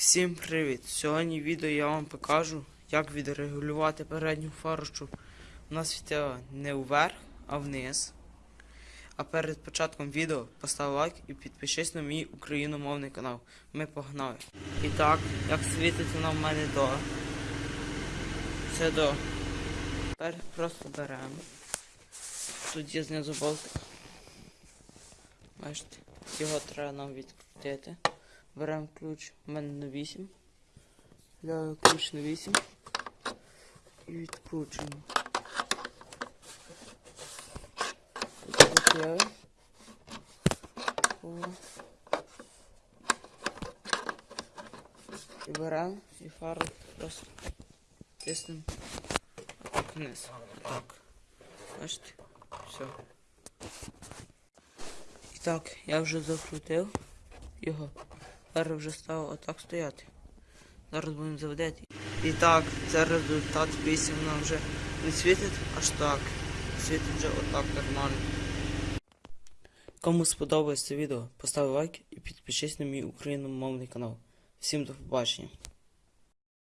Всім привіт! Сьогодні відео я вам покажу, як відрегулювати передню фару, щоб вона світила не вверх, а вниз. А перед початком відео постав лайк і підпишись на мій україномовний канал. Ми погнали. І так, як світить вона в мене до. Це до. Тепер просто беремо. Тут є знизу болтик. Бачите, його треба нам відкрутити. Беремо ключ у мене на 8. Ляю ключ на 8 і відкручуємо. Закрили. О. І беремо і фару просто тиснемо вниз. Так. Бачите? Все. І так, я вже закрутив його. Зараз вже став отак стояти. Зараз будемо заведати. І так, це результат 8 нам вже не світить аж так. Світить вже отак нормально. Кому сподобалось це відео, постав лайк і підпишись на мій україномовний канал. Всім до побачення.